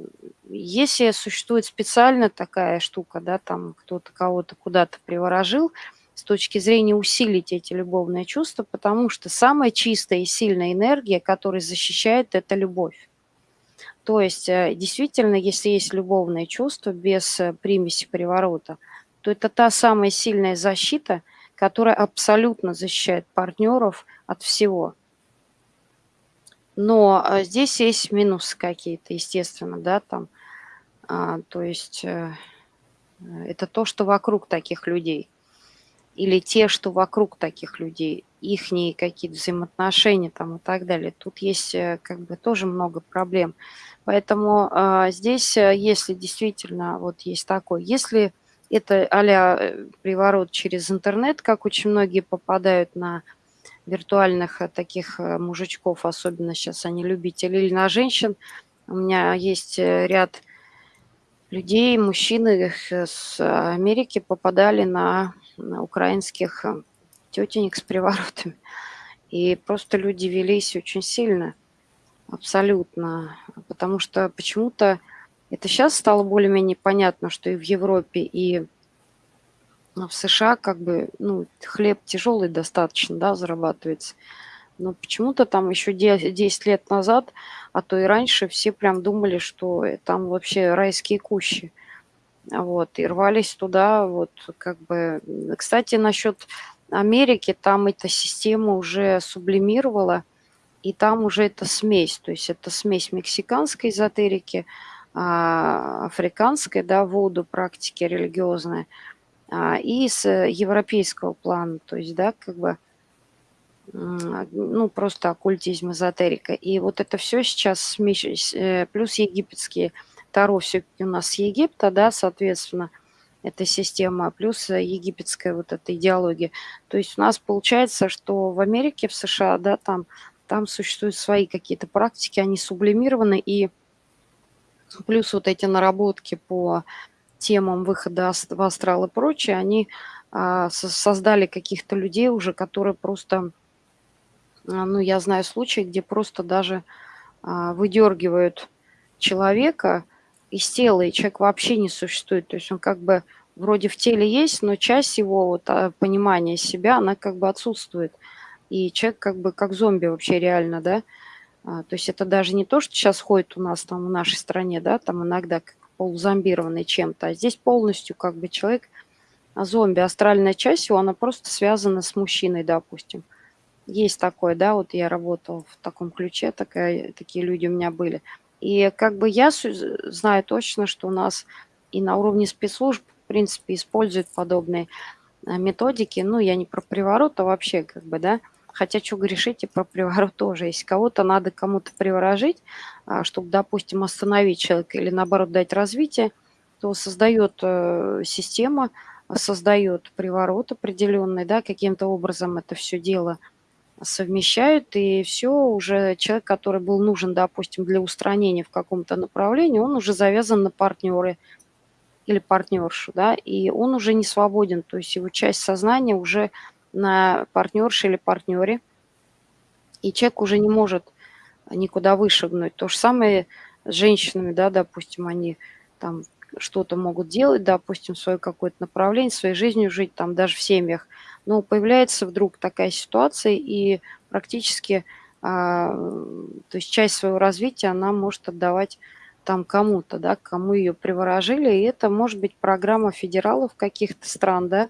Если существует специально такая штука, да, там кто-то кого-то куда-то приворожил, с точки зрения усилить эти любовные чувства, потому что самая чистая и сильная энергия, которая защищает, это любовь. То есть, э, действительно, если есть любовные чувства без э, примеси приворота, то это та самая сильная защита, которая абсолютно защищает партнеров от всего. Но э, здесь есть минусы какие-то, естественно, да, там. А, то есть это то, что вокруг таких людей. Или те, что вокруг таких людей, ихние какие-то взаимоотношения там и так далее. Тут есть как бы тоже много проблем. Поэтому а, здесь, э, если действительно вот есть такой, если это а приворот через интернет, как очень многие попадают на виртуальных э, таких э, мужичков, особенно сейчас они любители, или на женщин. У меня есть ряд людей, мужчины с Америки попадали на украинских тетенек с приворотами. И просто люди велись очень сильно. Абсолютно. Потому что почему-то это сейчас стало более-менее понятно, что и в Европе, и в США как бы ну, хлеб тяжелый достаточно, да, зарабатывается. Но почему-то там еще 10 лет назад, а то и раньше, все прям думали, что там вообще райские кущи. Вот, и рвались туда, вот, как бы... Кстати, насчет Америки, там эта система уже сублимировала – и там уже это смесь, то есть это смесь мексиканской эзотерики, а, африканской, да, воду практики религиозной, а, и с европейского плана, то есть, да, как бы, ну, просто оккультизм, эзотерика. И вот это все сейчас смесь, э, плюс египетские Все у нас Египта, да, соответственно, эта система, плюс египетская вот эта идеология. То есть у нас получается, что в Америке, в США, да, там там существуют свои какие-то практики, они сублимированы, и плюс вот эти наработки по темам выхода в астрал и прочее, они а, создали каких-то людей уже, которые просто, а, ну, я знаю случаи, где просто даже а, выдергивают человека из тела, и человек вообще не существует. То есть он как бы вроде в теле есть, но часть его вот, понимания себя, она как бы отсутствует и человек как бы как зомби вообще реально, да. А, то есть это даже не то, что сейчас ходит у нас там в нашей стране, да, там иногда как полузомбированный чем-то, а здесь полностью как бы человек а зомби, астральная часть его, она просто связана с мужчиной, допустим. Есть такое, да, вот я работала в таком ключе, такая, такие люди у меня были. И как бы я знаю точно, что у нас и на уровне спецслужб, в принципе, используют подобные а, методики. Ну, я не про приворот, а вообще как бы, да, Хотя что грешить и про приворот тоже. Если кого-то надо кому-то приворожить, а, чтобы, допустим, остановить человека или, наоборот, дать развитие, то создает э, система, создает приворот определенный, да, каким-то образом это все дело совмещают, и все, уже человек, который был нужен, допустим, для устранения в каком-то направлении, он уже завязан на партнеры или партнершу, да, и он уже не свободен, то есть его часть сознания уже на партнерше или партнере, и человек уже не может никуда вышагнуть. То же самое с женщинами, да, допустим, они там что-то могут делать, допустим, свое какое-то направление, своей жизнью жить, там даже в семьях. Но появляется вдруг такая ситуация, и практически, а, то есть часть своего развития она может отдавать там кому-то, да, кому ее приворожили, и это может быть программа федералов каких-то стран, да,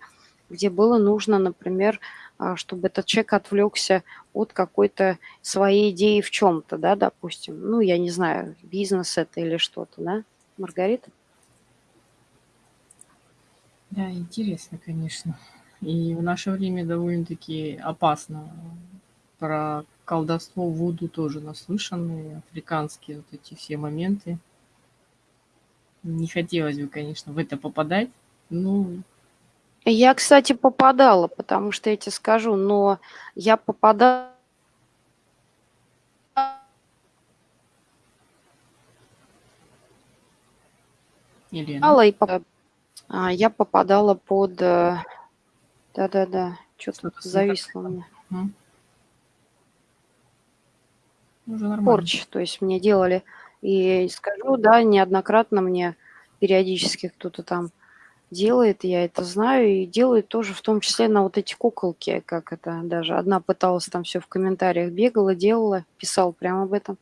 где было нужно, например, а, чтобы этот человек отвлекся от какой-то своей идеи в чем-то, да, допустим. Ну, я не знаю, бизнес это или что-то, да, Маргарита? Да, интересно, конечно. И в наше время довольно-таки опасно. Про колдовство Вуду тоже наслышаны, африканские вот эти все моменты. Не хотелось бы, конечно, в это попадать. Ну, я, кстати, попадала, потому что я тебе скажу, но я попадала Елена. и а, я попадала под... Да-да-да, что-то зависло у меня. М? Уже Порч, то есть мне делали. И скажу, да, неоднократно мне периодически кто-то там делает, я это знаю, и делает тоже в том числе на вот эти куколки, как это даже. Одна пыталась там все в комментариях бегала, делала, писал прямо об этом.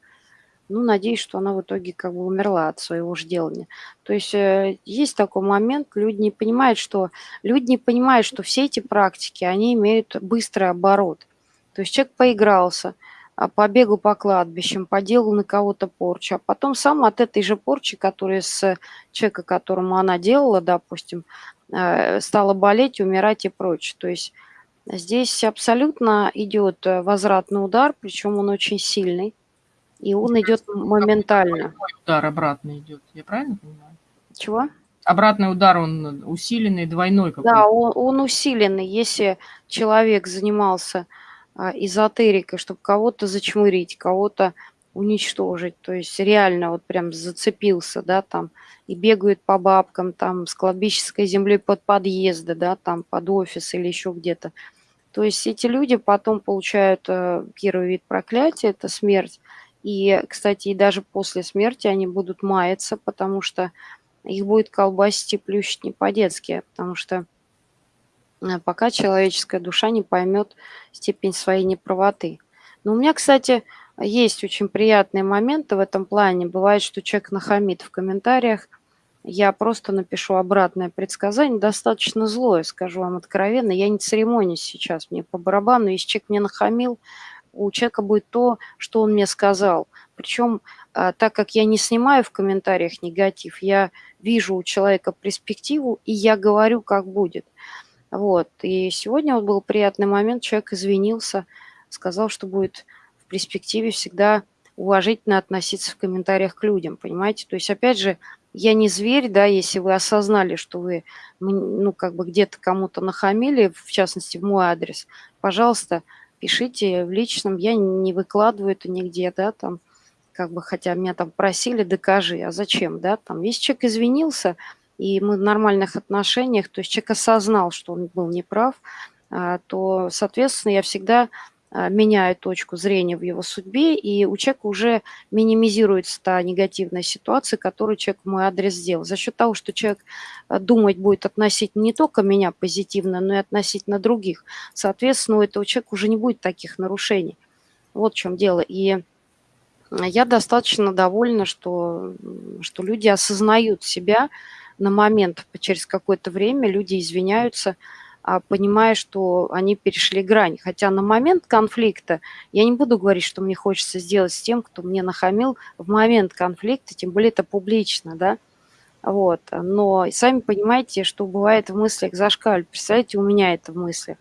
Ну, надеюсь, что она в итоге как бы умерла от своего же делания. То есть э, есть такой момент, люди не понимают, что люди не понимают, что все эти практики, они имеют быстрый оборот. То есть человек поигрался, а, побегал по кладбищам, поделал на кого-то порчу, а потом сам от этой же порчи, которая с человека, которому она делала, допустим, э, стала болеть, умирать и прочее. То есть здесь абсолютно идет э, возвратный удар, причем он очень сильный. И он идет моментально. Удар обратно идет, я правильно понимаю? Чего? Обратный удар, он усиленный, двойной какой-то. Да, он, он усиленный. Если человек занимался а, эзотерикой, чтобы кого-то зачмырить, кого-то уничтожить, то есть реально вот прям зацепился, да, там, и бегают по бабкам, там, с кладбищенской земли под подъезды, да, там, под офис или еще где-то. То есть эти люди потом получают э, первый вид проклятия, это смерть, и, кстати, и даже после смерти они будут маяться, потому что их будет колбасить и плющить не по-детски, потому что э, пока человеческая душа не поймет степень своей неправоты. Но у меня, кстати, есть очень приятные моменты в этом плане. Бывает, что человек нахамит в комментариях, я просто напишу обратное предсказание, достаточно злое, скажу вам откровенно. Я не церемонюсь сейчас, мне по барабану. Если человек мне нахамил, у человека будет то, что он мне сказал. Причем, а, так как я не снимаю в комментариях негатив, я вижу у человека перспективу, и я говорю, как будет. Вот. И сегодня вот был приятный момент, человек извинился, сказал, что будет в перспективе всегда уважительно относиться в комментариях к людям, понимаете? То есть, опять же, я не зверь, да, если вы осознали, что вы, ну, как бы где-то кому-то нахамили, в частности, в мой адрес, пожалуйста, пишите в личном, я не выкладываю это нигде, да, там, как бы, хотя меня там просили, докажи, а зачем, да, там, если человек извинился, и мы в нормальных отношениях, то есть человек осознал, что он был неправ, а, то, соответственно, я всегда а, меняю точку зрения в его судьбе, и у человека уже минимизируется та негативная ситуация, которую человек в мой адрес сделал. За счет того, что человек а, думать будет относительно не только меня позитивно, но и относительно других, соответственно, у этого человека уже не будет таких нарушений. Вот в чем дело. И я достаточно довольна, что, что люди осознают себя на момент, через какое-то время люди извиняются, а, понимая, что они перешли грань. Хотя на момент конфликта я не буду говорить, что мне хочется сделать с тем, кто мне нахамил в момент конфликта, тем более это публично, да. Вот. Но сами понимаете, что бывает в мыслях зашкаль. Представляете, у меня это в мыслях.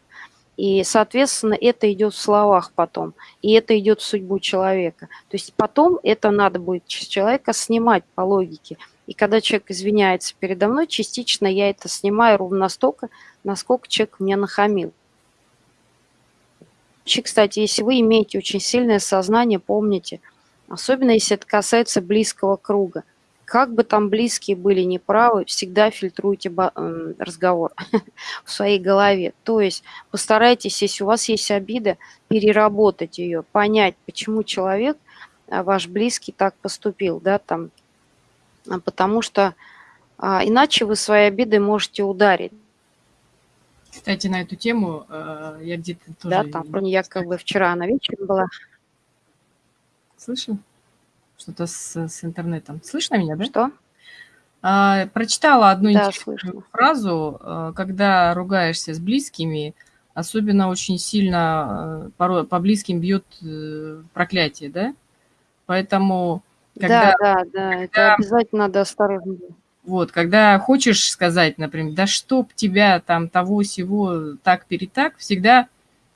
И, соответственно, это идет в словах потом, и это идет в судьбу человека. То есть потом это надо будет с человека снимать по логике. И когда человек извиняется передо мной, частично я это снимаю ровно настолько, насколько человек мне нахамил. Кстати, если вы имеете очень сильное сознание, помните, особенно если это касается близкого круга, как бы там близкие были неправы, всегда фильтруйте разговор в своей голове. То есть постарайтесь, если у вас есть обида, переработать ее, понять, почему человек, э, ваш близкий, так поступил, да, там, потому что а, иначе вы своей обидой можете ударить. Кстати, на эту тему э, я где-то тоже... Да, там, я как бы вчера на вечере была. Слышно? Что-то с, с интернетом. Слышно меня, да? Что? А, прочитала одну да, интересную слышно. фразу. Э, когда ругаешься с близкими, особенно очень сильно э, порой по близким бьет проклятие, да? Поэтому когда, да, да, да, когда, это обязательно надо осторожно. Вот, когда хочешь сказать, например, да чтоб тебя там того всего так перетак, всегда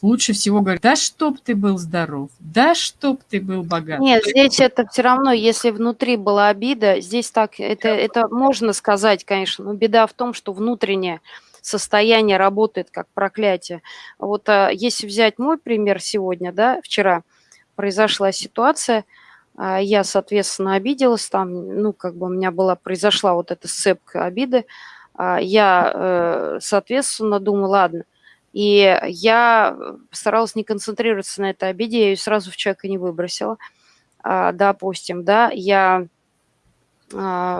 лучше всего говорить, да чтоб ты был здоров, да чтоб ты был богат. Нет, здесь это все равно, если внутри была обида, здесь так, это, это можно сказать, конечно, но беда в том, что внутреннее состояние работает как проклятие. Вот а, если взять мой пример сегодня, да, вчера произошла ситуация – я, соответственно, обиделась, там, ну, как бы у меня была, произошла вот эта сцепка обиды. А, я, э, соответственно, думаю, ладно. И я старалась не концентрироваться на этой обиде, я ее сразу в человека не выбросила. А, допустим, да, я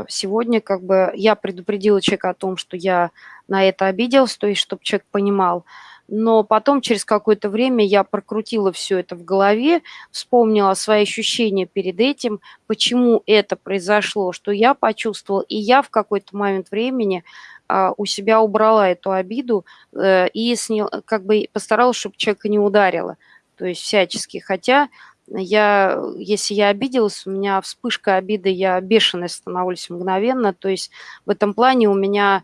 сегодня как бы, я предупредила человека о том, что я на это обиделась, то есть, чтобы человек понимал, но потом через какое-то время я прокрутила все это в голове, вспомнила свои ощущения перед этим, почему это произошло, что я почувствовала, и я в какой-то момент времени а, у себя убрала эту обиду э, и снял, как бы постаралась, чтобы человека не ударила, то есть всячески. Хотя я, если я обиделась, у меня вспышка обиды, я бешеная становлюсь мгновенно, то есть в этом плане у меня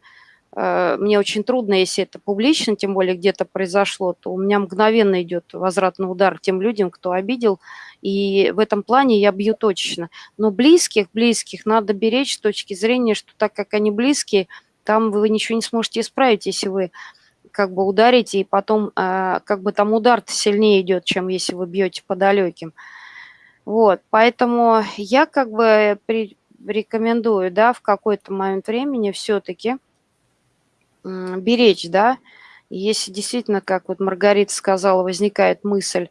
мне очень трудно, если это публично, тем более где-то произошло, то у меня мгновенно идет возвратный удар тем людям, кто обидел. И в этом плане я бью точечно. Но близких, близких надо беречь с точки зрения, что так как они близкие, там вы ничего не сможете исправить, если вы как бы ударите, и потом э, как бы там удар сильнее идет, чем если вы бьете по далеким. Вот, поэтому я как бы рекомендую, да, в какой-то момент времени все-таки беречь, да. Если действительно, как вот Маргарита сказала, возникает мысль,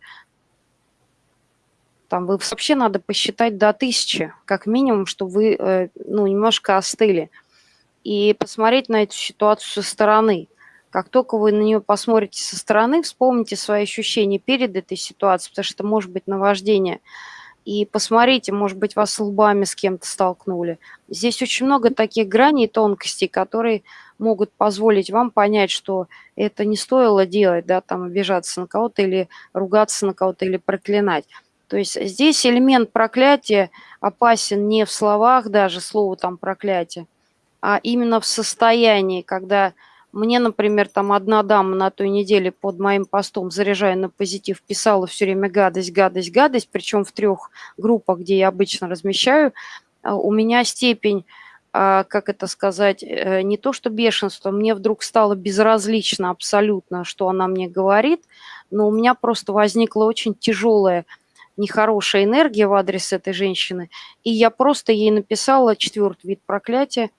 там вы вообще надо посчитать до тысячи, как минимум, чтобы вы э, ну, немножко остыли. И посмотреть на эту ситуацию со стороны. Как только вы на нее посмотрите со стороны, вспомните свои ощущения перед этой ситуацией, потому что это может быть наваждение. И посмотрите, может быть, вас лбами с кем-то столкнули. Здесь очень много таких граней и тонкостей, которые могут позволить вам понять, что это не стоило делать, да, там обижаться на кого-то или ругаться на кого-то или проклинать. То есть здесь элемент проклятия опасен не в словах даже, слово там проклятие, а именно в состоянии, когда мне, например, там одна дама на той неделе под моим постом, заряжая на позитив, писала все время гадость, гадость, гадость, причем в трех группах, где я обычно размещаю, а у меня степень а, как это сказать, э, не то что бешенство, мне вдруг стало безразлично абсолютно, что она мне говорит, но у меня просто возникла очень тяжелая, нехорошая энергия в адрес этой женщины, и я просто ей написала четвертый вид проклятия,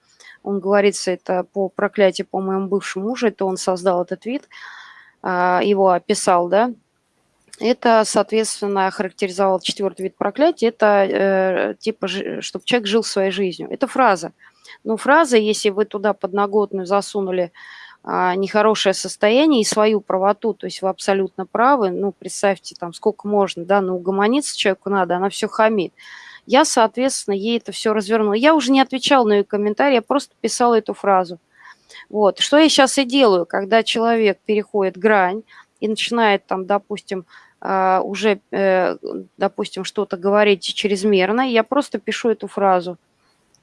он говорится, это по проклятию по моему бывшему мужу, это он создал этот вид, а, его описал, да, это, соответственно, характеризовал четвертый вид проклятия, это э, типа, чтобы человек жил своей жизнью. Это фраза. Но фраза, если вы туда подноготную засунули а, нехорошее состояние и свою правоту, то есть вы абсолютно правы, ну, представьте, там, сколько можно, да, ну, угомониться человеку надо, она все хамит. Я, соответственно, ей это все развернула. Я уже не отвечала на ее комментарии, я просто писала эту фразу. Вот. Что я сейчас и делаю, когда человек переходит грань и начинает там, допустим, а, уже, э, допустим, что-то говорить чрезмерно, я просто пишу эту фразу.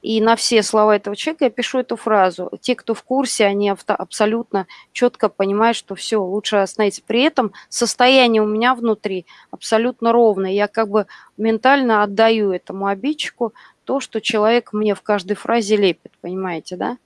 И на все слова этого человека я пишу эту фразу. Те, кто в курсе, они абсолютно четко понимают, что все, лучше остановиться. При этом состояние у меня внутри абсолютно ровное. Я как бы ментально отдаю этому обидчику то, что человек мне в каждой фразе лепит, понимаете, да?